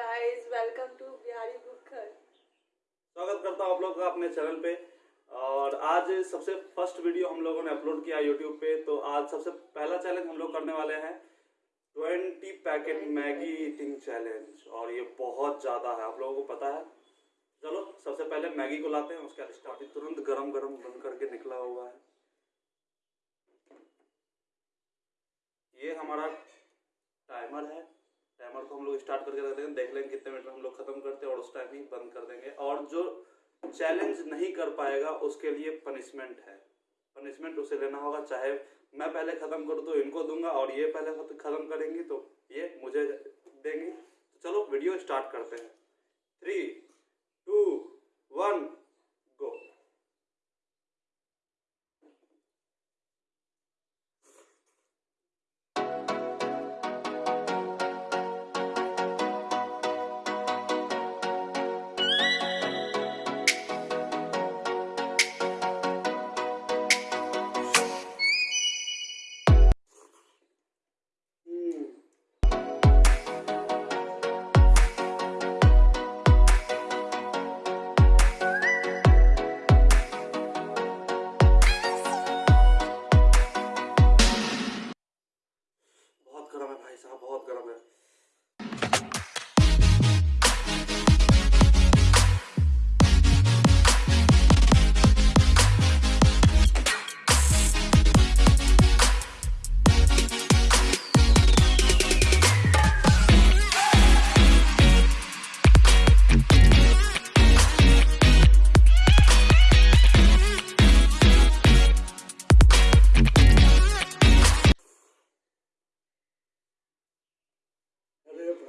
Guys welcome to Bihari book स्वागत करता हूँ आप लोग का अपने चैनल पे। और आज सबसे फ़र्स्ट वीडियो हम लोगों ने अपलोड किया यूट्यूब पे तो आज सबसे पहला चैलेंज हम लोग करने वाले हैं। Twenty packet Maggi eating challenge और ये बहुत ज़्यादा है आप लोगों को पता है। चलो सबसे पहले मैगी को लाते हैं उसके बाद स्टार्ट तुरंत गरम गरम बन करके निकला हुआ है। ये हमारा टाइमर है। टाइमर को हम लोग स्टार्ट करके रख देंगे देख लेंगे कितने मिनट में हम लोग खत्म करते हैं और उस टाइम ही बंद कर देंगे। और जो चैलेंज नहीं कर पाएगा, उसके लिए पनिशमेंट है। पनिशमेंट उसे लेना होगा, चाहे मैं पहले खत्म करूँ तो इनको दूँगा और ये पहले खत्म करेंगी तो ये मुझे देंगी। तो चलो वीडियो स्टार्ट करते हैं। थ्री टू वन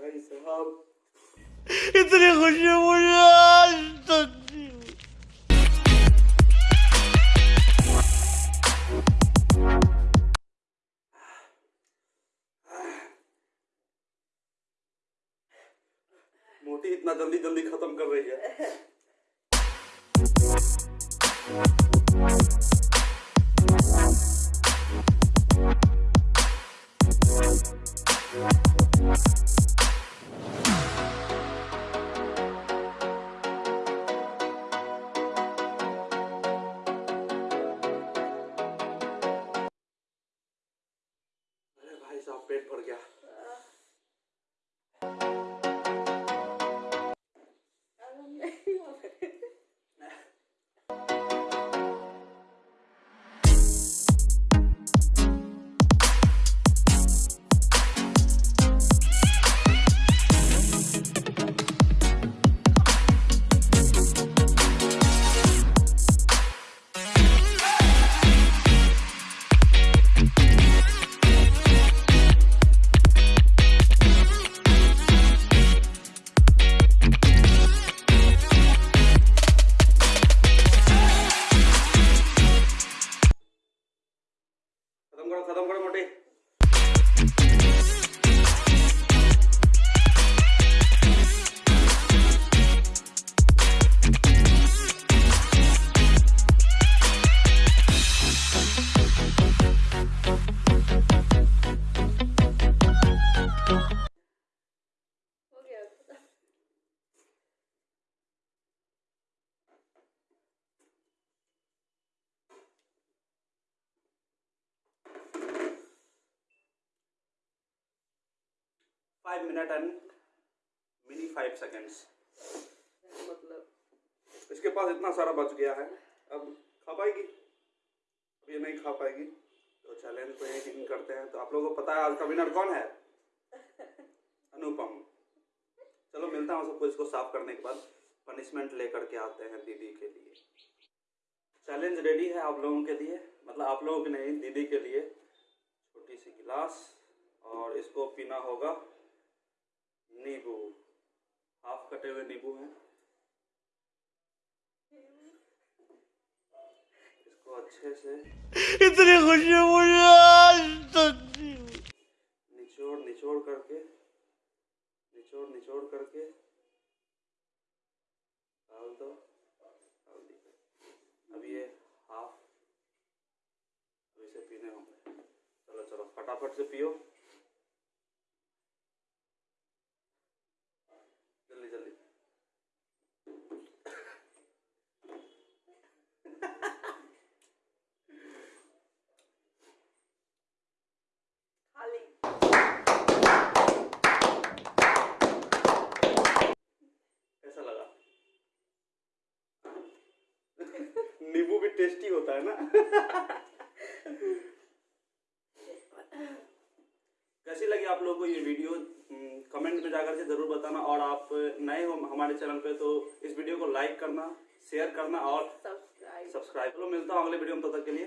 भाई साहब इतनी खुशी मुझे आज तक मोटी इतना जल्दी जल्दी खत्म कर रही है। साहब पेट five minute and mini five seconds मतलब इसके पास इतना सारा बच गया है। अब खा पाएगी? अब ये नहीं खा पाएगी। तो चैलेंज को यही करते हैं। तो आप लोगों को पता है आज का विनर कौन है? अनुपम। चलो मिलता हूँ सबको इसको साफ़ करने के बाद। पनिशमेंट लेकर के आते हैं दीदी के लिए। चैलेंज रेडी है आप लोगों के लिए। मतलब आप लोगों के नहीं दीदी के लिए। छोटी सी गिलास। और इसको पीना होगा। नींबू। हाफ़ कटे हुए नींबू हैं? इसको अच्छे से इतनी खुशी मुझे आज तक निचोड़ निचोड़ करके निचोड़ निचोड़ करके। डाल दो। अब ये हाफ़ अब इसे पीने होंगे। चलो चलो फटाफट से पियो नींबू भी टेस्टी होता है ना? कैसी लगी आप लोगों को ये वीडियो? कमेंट में जाकर के ज़रूर बताना और आप नए हो हमारे चैनल पे तो इस वीडियो को लाइक करना शेयर करना और सब्सक्राइब सब्सक्राइब मिलता हूँ अगले वीडियो में तब तक के लिए।